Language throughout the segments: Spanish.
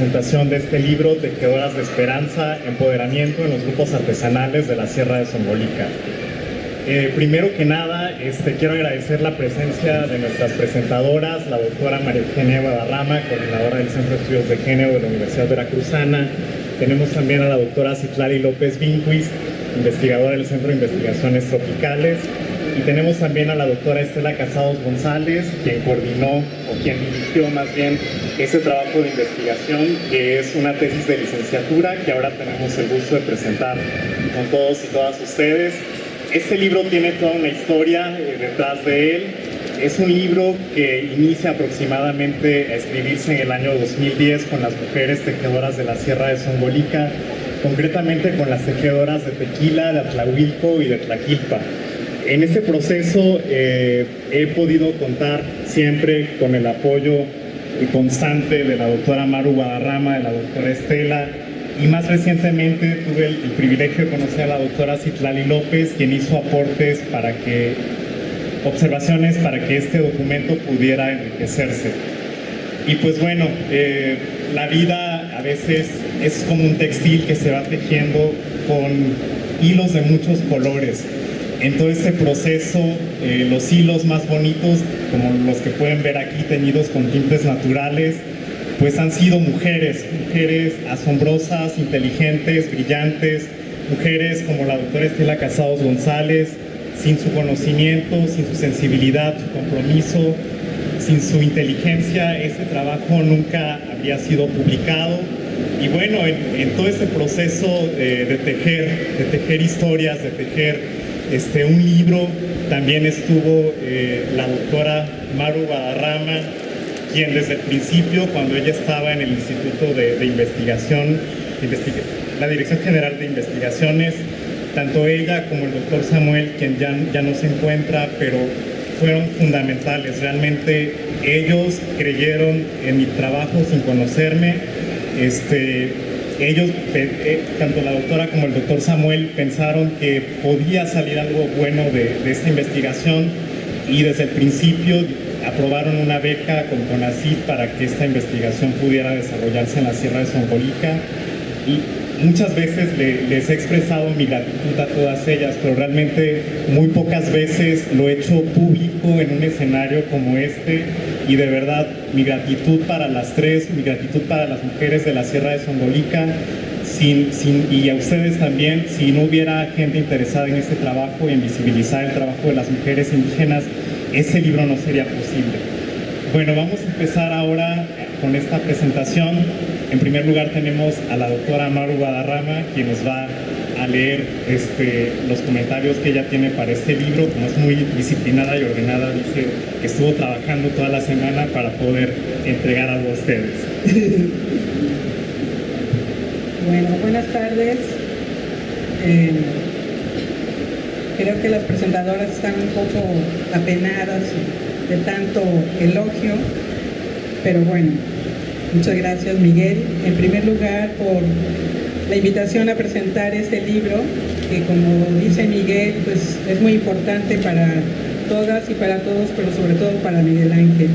presentación de este libro Tejedoras de Esperanza, Empoderamiento en los Grupos Artesanales de la Sierra de Zongolica. Eh, primero que nada, este, quiero agradecer la presencia de nuestras presentadoras, la doctora María Eugenia Guadarrama, coordinadora del Centro de Estudios de Género de la Universidad Veracruzana. Tenemos también a la doctora Citlali López Vinquist, investigadora del Centro de Investigaciones Tropicales, tenemos también a la doctora Estela Casados González, quien coordinó o quien dirigió más bien ese trabajo de investigación, que es una tesis de licenciatura que ahora tenemos el gusto de presentar con todos y todas ustedes. Este libro tiene toda una historia eh, detrás de él. Es un libro que inicia aproximadamente a escribirse en el año 2010 con las mujeres tejedoras de la Sierra de Zongolica, concretamente con las tejedoras de Tequila, de Atlahuilco y de Tlaquilpa. En este proceso eh, he podido contar siempre con el apoyo constante de la doctora Maru Guadarrama, de la doctora Estela, y más recientemente tuve el, privilegio de conocer a la doctora Citlali López, quien hizo aportes para que, observaciones para que este documento pudiera enriquecerse. Y pues bueno, eh, la vida a veces es como un textil que se va tejiendo con hilos de muchos colores. En todo este proceso, eh, los hilos más bonitos, como los que pueden ver aquí teñidos con tintes naturales, pues han sido mujeres, mujeres asombrosas, inteligentes, brillantes, mujeres como la doctora Estela Casados González, sin su conocimiento, sin su sensibilidad, su compromiso, sin su inteligencia, este trabajo nunca había sido publicado. Y bueno, en, todo este proceso de, tejer, de tejer historias, de tejer este, un libro, también estuvo eh, la doctora Maru Guadarrama, quien desde el principio, cuando ella estaba en el Instituto de, Investigación, la Dirección General de Investigaciones, tanto ella como el doctor Samuel, quien ya, ya no se encuentra, pero fueron fundamentales. Realmente ellos creyeron en mi trabajo sin conocerme. Este, ellos, eh, tanto la doctora como el doctor Samuel, pensaron que podía salir algo bueno de, de esta investigación y desde el principio aprobaron una beca con CONACYT para que esta investigación pudiera desarrollarse en la Sierra de Zongolica y muchas veces les he expresado mi gratitud a todas ellas, pero realmente muy pocas veces lo he hecho público en un escenario como este y de verdad mi gratitud para las tres, mi gratitud para las mujeres de la Sierra de sin, y a ustedes también, si no hubiera gente interesada en este trabajo y en visibilizar el trabajo de las mujeres indígenas, ese libro no sería posible. Bueno, vamos a empezar ahora con esta presentación. En primer lugar tenemos a la doctora Maru Guadarrama, quien nos va leer este, los comentarios que ella tiene para este libro. Como es muy disciplinada y ordenada, dice que estuvo trabajando toda la semana para poder entregar algo a ustedes. Bueno, buenas tardes. Eh, creo que las presentadoras están un poco apenadas de tanto elogio, pero bueno, muchas gracias Miguel. En primer lugar por la invitación a presentar este libro, que como dice Miguel, pues es muy importante para todas y para todos, pero sobre todo para Miguel Ángel.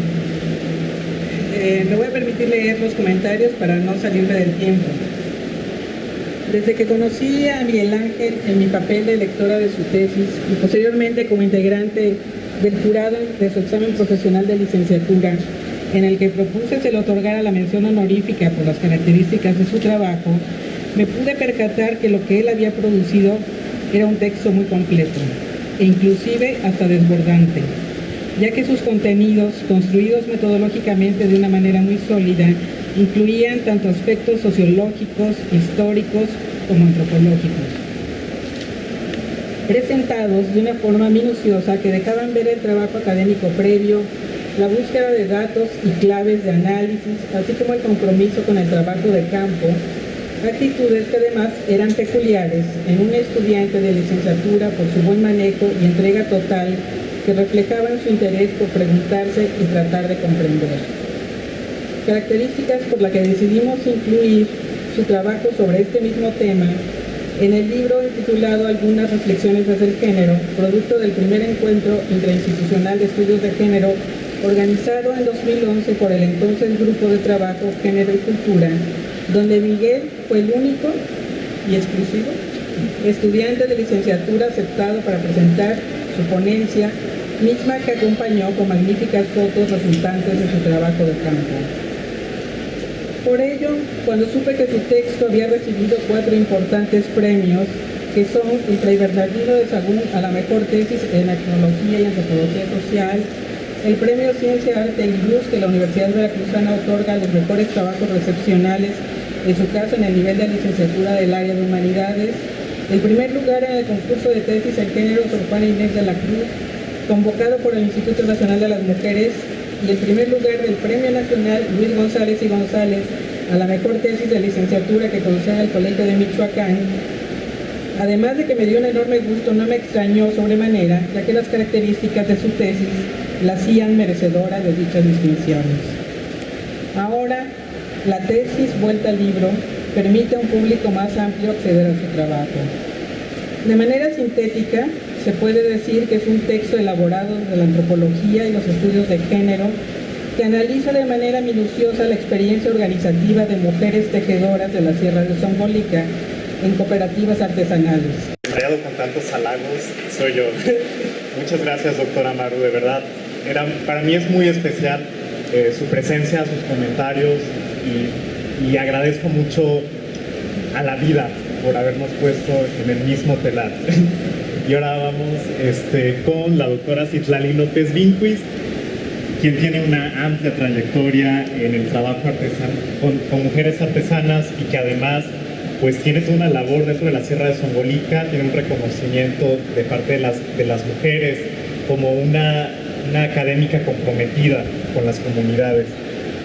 Eh, me voy a permitir leer los comentarios para no salirme del tiempo. Desde que conocí a Miguel Ángel en mi papel de lectora de su tesis y posteriormente como integrante del jurado de su examen profesional de licenciatura, en el que propuse se le otorgara la mención honorífica por las características de su trabajo, me pude percatar que lo que él había producido era un texto muy completo e inclusive hasta desbordante, ya que sus contenidos, construidos metodológicamente de una manera muy sólida, incluían tanto aspectos sociológicos, históricos como antropológicos, presentados de una forma minuciosa que dejaban ver el trabajo académico previo, la búsqueda de datos y claves de análisis, así como el compromiso con el trabajo de campo, actitudes que además eran peculiares en un estudiante de licenciatura por su buen manejo y entrega total que reflejaban su interés por preguntarse y tratar de comprender. Características por las que decidimos incluir su trabajo sobre este mismo tema en el libro titulado Algunas reflexiones desde el género, producto del primer encuentro interinstitucional de estudios de género organizado en 2011 por el entonces Grupo de Trabajo Género y Cultura, donde Miguel fue el único y exclusivo estudiante de licenciatura aceptado para presentar su ponencia, misma que acompañó con magníficas fotos resultantes de su trabajo de campo. Por ello, cuando supe que su texto había recibido cuatro importantes premios, que son el Fray Bernardino de Sagún a la mejor tesis en tecnología y antropología social, el premio Ciencia, Arte y Luz que la Universidad Veracruzana otorga a los mejores trabajos recepcionales, en su caso en el nivel de licenciatura del área de humanidades, el primer lugar en el concurso de tesis en género por Juan Inés de la Cruz, convocado por el Instituto Nacional de las Mujeres, y el primer lugar del Premio Nacional Luis González y González a la mejor tesis de licenciatura que concede el Colegio de Michoacán. Además de que me dio un enorme gusto, no me extrañó sobremanera, ya que las características de su tesis la hacían merecedora de dichas distinciones. Ahora, la tesis vuelta al libro permite a un público más amplio acceder a su trabajo. De manera sintética, se puede decir que es un texto elaborado de la antropología y los estudios de género que analiza de manera minuciosa la experiencia organizativa de mujeres tejedoras de la Sierra de Zongolica en cooperativas artesanales. con tantos halagos soy yo. Muchas gracias, doctora Maru, de verdad. Era, para mí es muy especial eh, su presencia, sus comentarios y agradezco mucho a la vida por habernos puesto en el mismo telar. y ahora vamos este, con la doctora Citlali López Vinquist, quien tiene una amplia trayectoria en el trabajo artesano, con, mujeres artesanas y que además pues tiene toda una labor dentro de la Sierra de Zongolica, tiene un reconocimiento de parte de las, de las mujeres como una, una académica comprometida con las comunidades.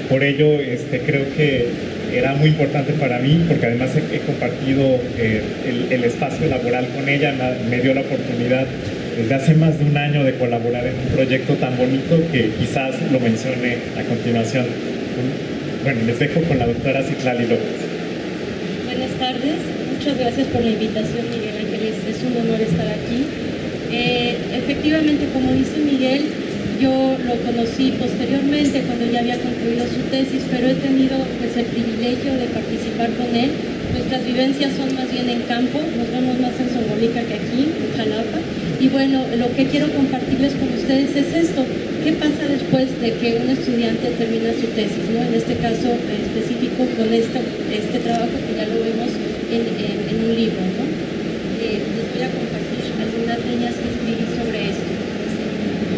Por ello, este, creo que era muy importante para mí porque además he, compartido eh, el, espacio laboral con ella, me, dio la oportunidad desde hace más de un año de colaborar en un proyecto tan bonito que quizás lo mencione a continuación. Bueno, les dejo con la doctora Citlali López. Buenas tardes, muchas gracias por la invitación Miguel Ángeles, es un honor estar aquí. Eh, efectivamente, como dice Miguel, yo lo conocí posteriormente cuando ya había concluido su tesis, pero he tenido pues, el privilegio de participar con él. Nuestras vivencias son más bien en campo, nos vemos más en Zongolica que aquí, en Jalapa. Y bueno, lo que quiero compartirles con ustedes es esto. ¿Qué pasa después de que un estudiante termina su tesis? ¿no? En este caso específico con este, este trabajo que ya lo vemos en, un libro. ¿no? Eh, les voy a compartir algunas líneas que escribí sobre esto.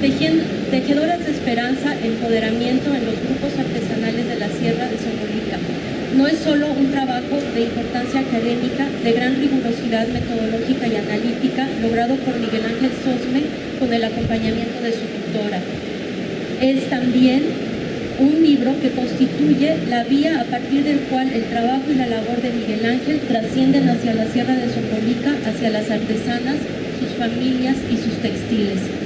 Tejiendo, Tejedoras de Esperanza, empoderamiento en los grupos artesanales de la Sierra de Zongolica. No es solo un trabajo de importancia académica, de gran rigurosidad metodológica y analítica, logrado por Miguel Ángel Sosme con el acompañamiento de su tutora. Es también un libro que constituye la vía a partir del cual el trabajo y la labor de Miguel Ángel trascienden hacia la Sierra de Zongolica, hacia las artesanas, sus familias y sus textiles.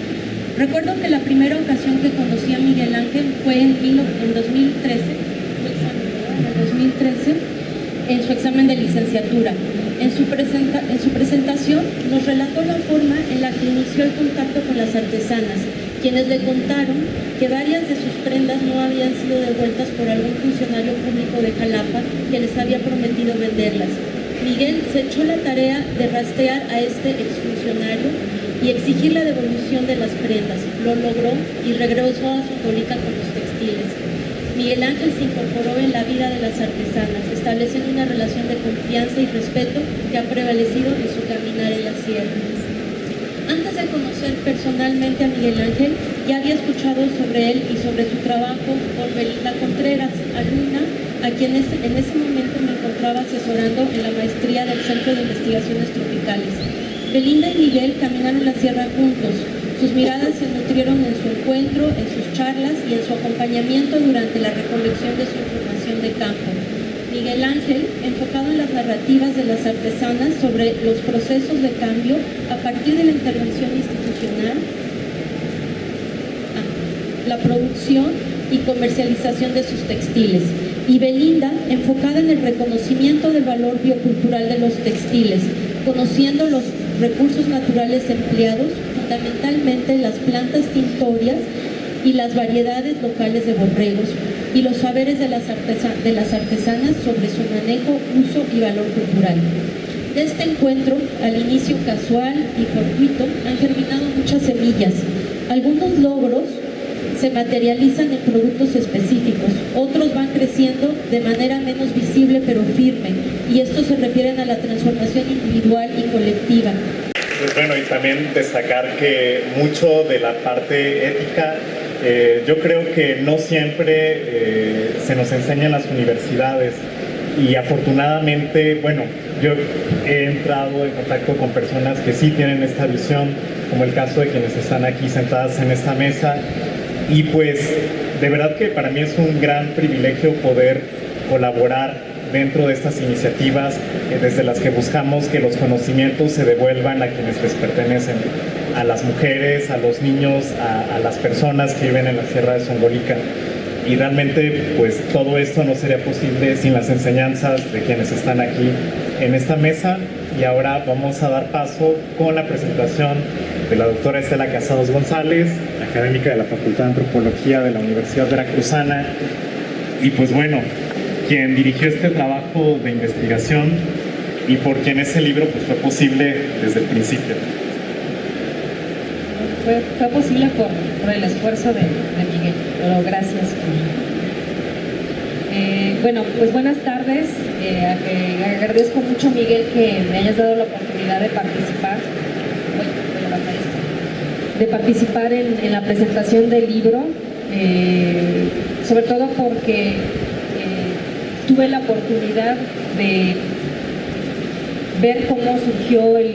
Recuerdo que la primera ocasión que conocí a Miguel Ángel fue en, en 2013, en su examen de licenciatura. En su, en su presentación nos relató la forma en la que inició el contacto con las artesanas, quienes le contaron que varias de sus prendas no habían sido devueltas por algún funcionario público de Jalapa que les había prometido venderlas. Miguel se echó la tarea de rastrear a este exfuncionario y exigir la devolución de las prendas. Lo logró y regresó a su colica con los textiles. Miguel Ángel se incorporó en la vida de las artesanas, estableciendo una relación de confianza y respeto que ha prevalecido en su caminar en las sierras. Antes de conocer personalmente a Miguel Ángel, ya había escuchado sobre él y sobre su trabajo por Belinda Contreras, alumna a quien en ese momento me encontraba asesorando en la maestría del Centro de Investigaciones Tropicales. Belinda y Miguel caminaron la sierra juntos. Sus miradas se nutrieron en su encuentro, en sus charlas y en su acompañamiento durante la recolección de su información de campo. Miguel Ángel, enfocado en las narrativas de las artesanas sobre los procesos de cambio a partir de la intervención institucional, ah, la producción y comercialización de sus textiles. Y Belinda, enfocada en el reconocimiento del valor biocultural de los textiles, conociendo los recursos naturales empleados, fundamentalmente las plantas tintorias, y las variedades locales de borregos y los saberes de las, de las artesanas sobre su manejo, uso y valor cultural. De este encuentro, al inicio casual y fortuito, han germinado muchas semillas. Algunos logros se materializan en productos específicos, otros van creciendo de manera menos visible pero firme, y estos se refieren a la transformación individual y colectiva. Pues bueno, y también destacar que mucho de la parte ética, eh, yo creo que no siempre eh, se nos enseña en las universidades, y afortunadamente, bueno, yo he entrado en contacto con personas que sí tienen esta visión, como el caso de quienes están aquí sentadas en esta mesa, y pues de verdad que para mí es un gran privilegio poder colaborar dentro de estas iniciativas eh, desde las que buscamos que los conocimientos se devuelvan a quienes les pertenecen, a las mujeres, a los niños, a, las personas que viven en la Sierra de Songolica. Y realmente pues todo esto no sería posible sin las enseñanzas de quienes están aquí en esta mesa y ahora vamos a dar paso con la presentación de la doctora Estela Casados González, académica de la Facultad de Antropología de la Universidad Veracruzana, y pues bueno, quien dirigió este trabajo de investigación y por quien ese libro pues, fue posible desde el principio. Fue, posible por, el esfuerzo de, Miguel, pero gracias. Eh, bueno, pues buenas tardes. Eh, agradezco mucho, Miguel, que me hayas dado la oportunidad de participar de participar en, la presentación del libro, eh, sobre todo porque eh, tuve la oportunidad de ver cómo surgió el,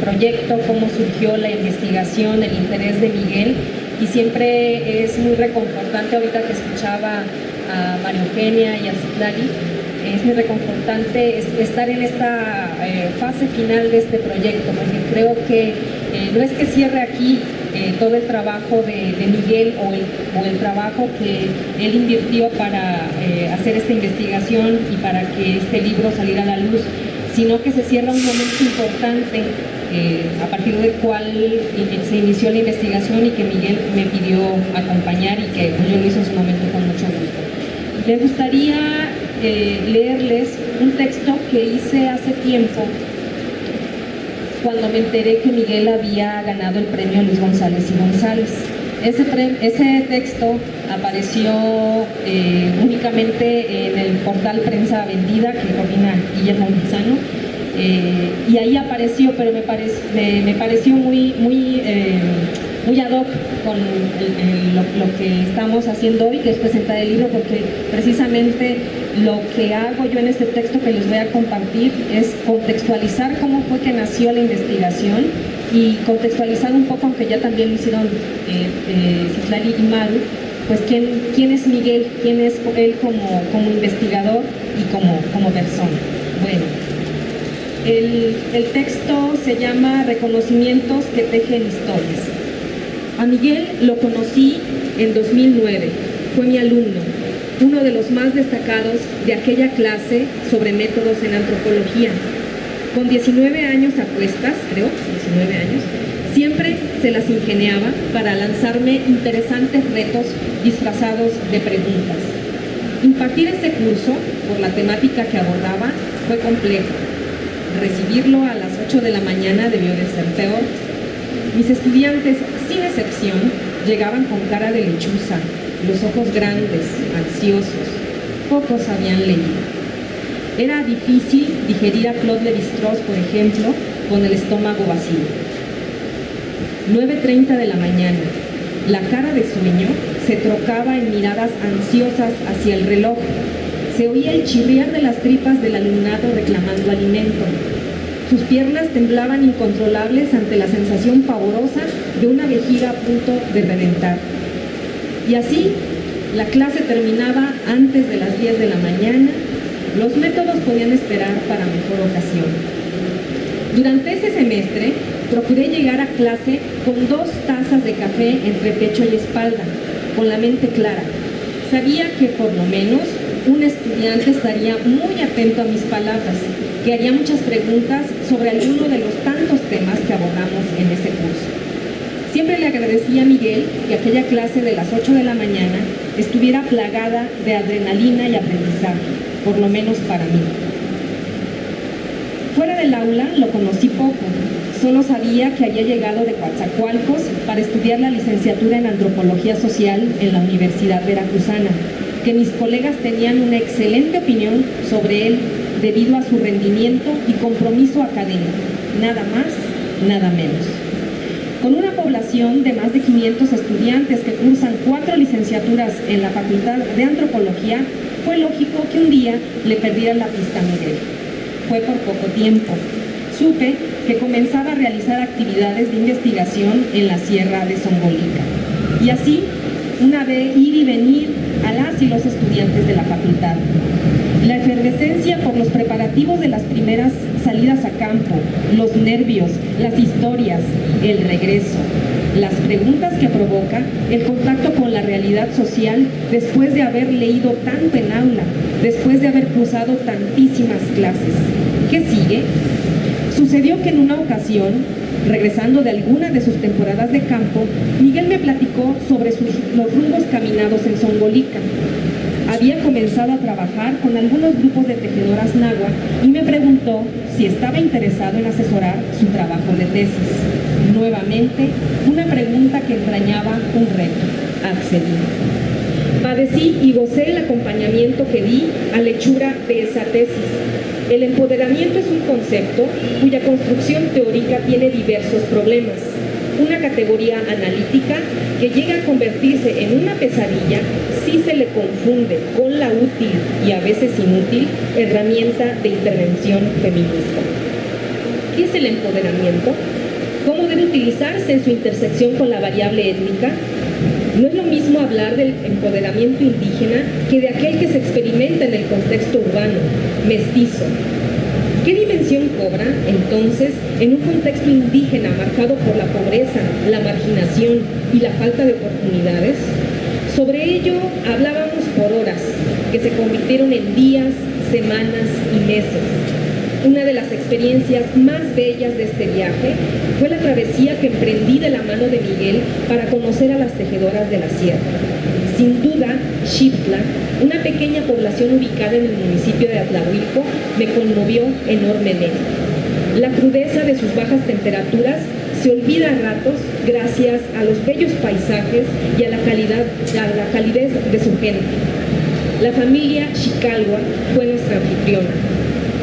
proyecto, cómo surgió la investigación, el interés de Miguel y siempre es muy reconfortante ahorita que escuchaba a María Eugenia y a Citlali, es muy reconfortante estar en esta eh, fase final de este proyecto, porque creo que eh, no es que cierre aquí eh, todo el trabajo de, Miguel o el, trabajo que él invirtió para hacer esta investigación y para que este libro saliera a la luz, sino que se cierra un momento importante a partir del cual se inició la investigación y que Miguel me pidió acompañar y que yo lo hice en su momento con mucho gusto. Me gustaría leerles un texto que hice hace tiempo cuando me enteré que Miguel había ganado el premio Luis González y González. Ese, ese texto apareció eh, únicamente en el portal Prensa Vendida que coordina Guillermo Lizano eh, y ahí apareció, pero me, me, pareció muy, muy eh, muy ad hoc con lo, que estamos haciendo hoy, que es presentar el libro, porque precisamente lo que hago yo en este texto que les voy a compartir es contextualizar cómo fue que nació la investigación y contextualizar un poco, aunque ya también lo hicieron eh, eh y Maru, pues quién, quién es Miguel, quién es él como, como investigador y como, como persona. Bueno, el, el texto se llama Reconocimientos que tejen historias. A Miguel lo conocí en 2009, fue mi alumno, uno de los más destacados de aquella clase sobre métodos en antropología. Con 19 años a cuestas, creo, 19 años, siempre se las ingeniaba para lanzarme interesantes retos disfrazados de preguntas. Impartir este curso, por la temática que abordaba, fue complejo. Recibirlo a las 8 de la mañana debió de ser peor. Mis estudiantes sin excepción, llegaban con cara de lechuza, los ojos grandes, ansiosos. Pocos habían leído. Era difícil digerir a Claude Lévi-Strauss, por ejemplo, con el estómago vacío. 9.30 de la mañana. La cara de sueño se trocaba en miradas ansiosas hacia el reloj. Se oía el chirriar de las tripas del alumnado reclamando alimento. Sus piernas temblaban incontrolables ante la sensación pavorosa de una vejiga a punto de reventar. Y así, la clase terminaba antes de las 10 de la mañana, los métodos podían esperar para mejor ocasión. Durante ese semestre, procuré llegar a clase con dos tazas de café entre pecho y espalda, con la mente clara. Sabía que por lo menos un estudiante estaría muy atento a mis palabras, que haría muchas preguntas sobre alguno de los tantos temas que abordamos en ese curso. Siempre le agradecí a Miguel que aquella clase de las 8 de la mañana estuviera plagada de adrenalina y aprendizaje, por lo menos para mí. Fuera del aula lo conocí poco, solo sabía que había llegado de Coatzacoalcos para estudiar la licenciatura en Antropología Social en la Universidad Veracruzana, que mis colegas tenían una excelente opinión sobre él debido a su rendimiento y compromiso académico, nada más, nada menos. Con una población de más de 500 estudiantes que cursan cuatro licenciaturas en la Facultad de Antropología, fue lógico que un día le perdiera la pista a Miguel. Fue por poco tiempo. Supe que comenzaba a realizar actividades de investigación en la Sierra de Zongolica. Y así, una vez ir y venir a las y los estudiantes de la facultad. La efervescencia por los preparativos de las primeras salidas a campo, los nervios, las historias, el regreso, las preguntas que provoca el contacto con la realidad social después de haber leído tanto en aula, después de haber cruzado tantísimas clases. ¿Qué sigue? Sucedió que en una ocasión, regresando de alguna de sus temporadas de campo, Miguel me platicó sobre los rumbos caminados en Zongolica. Había comenzado a trabajar con algunos grupos de tejedoras nagua y me preguntó si estaba interesado en asesorar su trabajo de tesis. Nuevamente, una pregunta que entrañaba un reto. Accedí. Padecí y gocé el acompañamiento que di a lechura de esa tesis. El empoderamiento es un concepto cuya construcción teórica tiene diversos problemas. Una categoría analítica que llega a convertirse en una pesadilla si se le confunde con la útil y a veces inútil herramienta de intervención feminista. ¿Qué es el empoderamiento? ¿Cómo debe utilizarse en su intersección con la variable étnica? No es lo mismo hablar del empoderamiento indígena que de aquel que se experimenta en el contexto urbano, mestizo. ¿Qué dimensión cobra, entonces, en un contexto indígena marcado por la pobreza, la marginación y la falta de oportunidades? Sobre ello hablábamos por horas, que se convirtieron en días, semanas y meses. Una de las experiencias más bellas de este viaje fue la travesía que emprendí de la mano de Miguel para conocer a las tejedoras de la sierra. Sin duda, Xiptla, una pequeña población ubicada en el municipio de Atlahuilco, me conmovió enormemente. La crudeza de sus bajas temperaturas se olvida a ratos gracias a los bellos paisajes y a la, calidad, a la calidez de su gente. La familia Chicalua fue nuestra anfitriona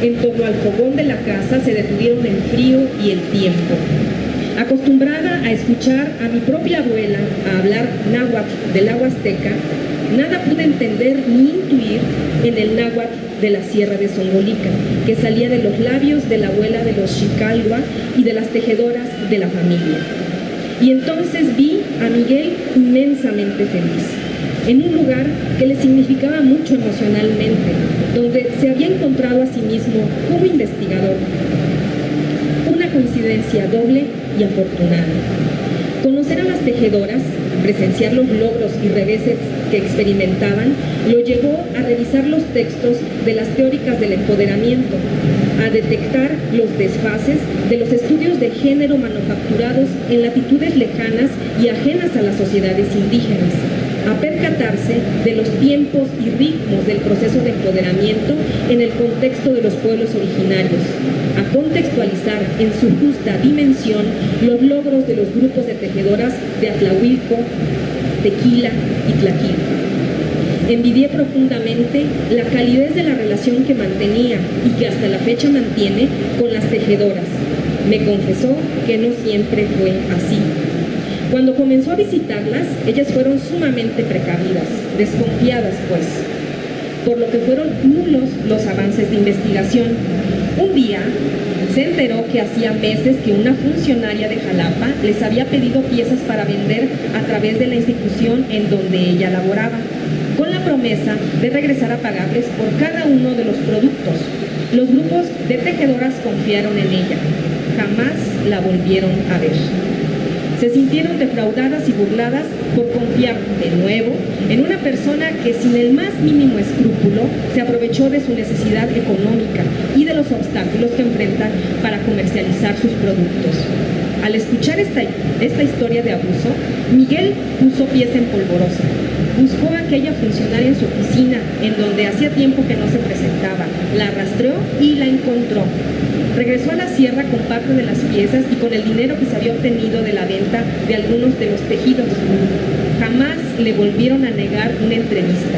en torno al fogón de la casa se detuvieron el frío y el tiempo. Acostumbrada a escuchar a mi propia abuela a hablar náhuatl del agua azteca, nada pude entender ni intuir en el náhuatl de la Sierra de Zongolica, que salía de los labios de la abuela de los Chicalua y de las tejedoras de la familia. Y entonces vi a Miguel inmensamente feliz en un lugar que le significaba mucho emocionalmente, donde se había encontrado a sí mismo como investigador. Una coincidencia doble y afortunada. Conocer a las tejedoras, presenciar los logros y reveses que experimentaban, lo llevó a revisar los textos de las teóricas del empoderamiento, a detectar los desfases de los estudios de género manufacturados en latitudes lejanas y ajenas a las sociedades indígenas, a percatarse de los tiempos y ritmos del proceso de empoderamiento en el contexto de los pueblos originarios, a contextualizar en su justa dimensión los logros de los grupos de tejedoras de Atlahuilco, Tequila y Tlaquil. Envidié profundamente la calidez de la relación que mantenía y que hasta la fecha mantiene con las tejedoras. Me confesó que no siempre fue así. Cuando comenzó a visitarlas, ellas fueron sumamente precavidas, desconfiadas pues, por lo que fueron nulos los avances de investigación. Un día se enteró que hacía meses que una funcionaria de Jalapa les había pedido piezas para vender a través de la institución en donde ella laboraba, con la promesa de regresar a pagarles por cada uno de los productos. Los grupos de tejedoras confiaron en ella, jamás la volvieron a ver se sintieron defraudadas y burladas por confiar de nuevo en una persona que sin el más mínimo escrúpulo se aprovechó de su necesidad económica y de los obstáculos que enfrentan para comercializar sus productos. Al escuchar esta, esta historia de abuso, Miguel puso pieza en polvorosa. Buscó a aquella funcionaria en su oficina, en donde hacía tiempo que no se presentaba. La arrastró y la encontró. Regresó a la sierra con parte de las piezas y con el dinero que se había obtenido de la venta de algunos de los tejidos. Jamás le volvieron a negar una entrevista.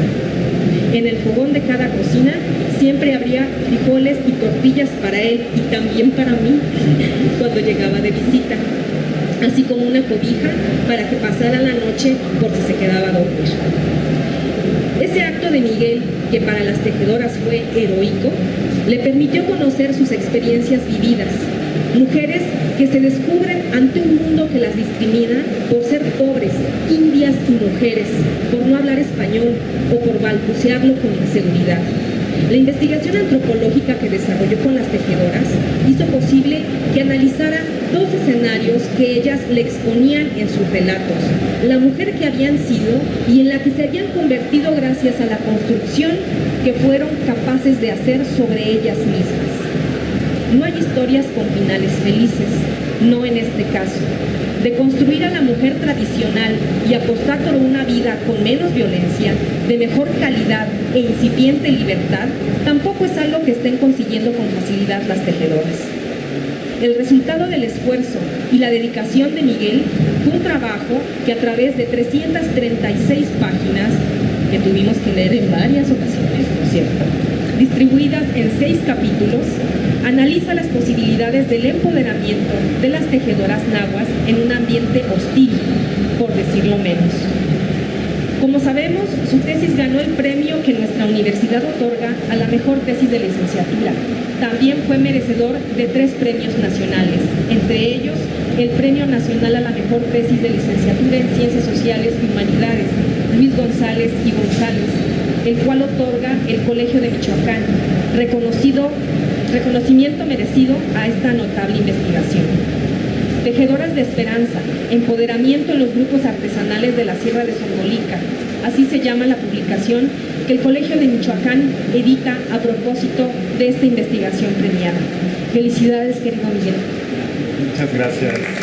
En el fogón de cada cocina siempre habría frijoles y tortillas para él y también para mí cuando llegaba de visita, así como una cobija para que pasara la noche por si se quedaba a dormir. Ese acto de Miguel, que para las tejedoras fue heroico, le permitió conocer sus experiencias vividas, mujeres que se descubren ante un mundo que las discrimina por ser pobres, indias y mujeres, por no hablar español o por balbucearlo con inseguridad. La investigación antropológica que desarrolló con las tejedoras hizo posible que analizara dos escenarios que ellas le exponían en sus relatos. La mujer que habían sido y en la que se habían convertido gracias a la construcción que fueron capaces de hacer sobre ellas mismas. No hay historias con finales felices, no en este caso. De construir a la mujer tradicional y apostar por una vida con menos violencia, de mejor calidad e incipiente libertad, tampoco es algo que estén consiguiendo con facilidad las tejedoras. El resultado del esfuerzo y la dedicación de Miguel fue un trabajo que a través de 336 páginas, que tuvimos que leer en varias ocasiones, por cierto, distribuidas en seis capítulos, analiza las posibilidades del empoderamiento de las tejedoras nahuas en un ambiente hostil, por decirlo menos. Como sabemos, su tesis ganó el premio que nuestra universidad otorga a la mejor tesis de licenciatura. También fue merecedor de tres premios nacionales, entre ellos el Premio Nacional a la Mejor Tesis de Licenciatura en Ciencias Sociales y Humanidades, Luis González y González, el cual otorga el Colegio de Michoacán, reconocido, reconocimiento merecido a esta notable investigación. Tejedoras de Esperanza, empoderamiento en los grupos artesanales de la Sierra de Songolica, así se llama la publicación que el Colegio de Michoacán edita a propósito de esta investigación premiada. Felicidades, querido Miguel. Muchas gracias.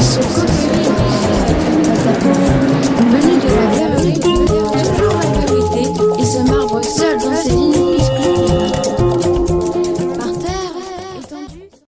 Ils sont copulés. De la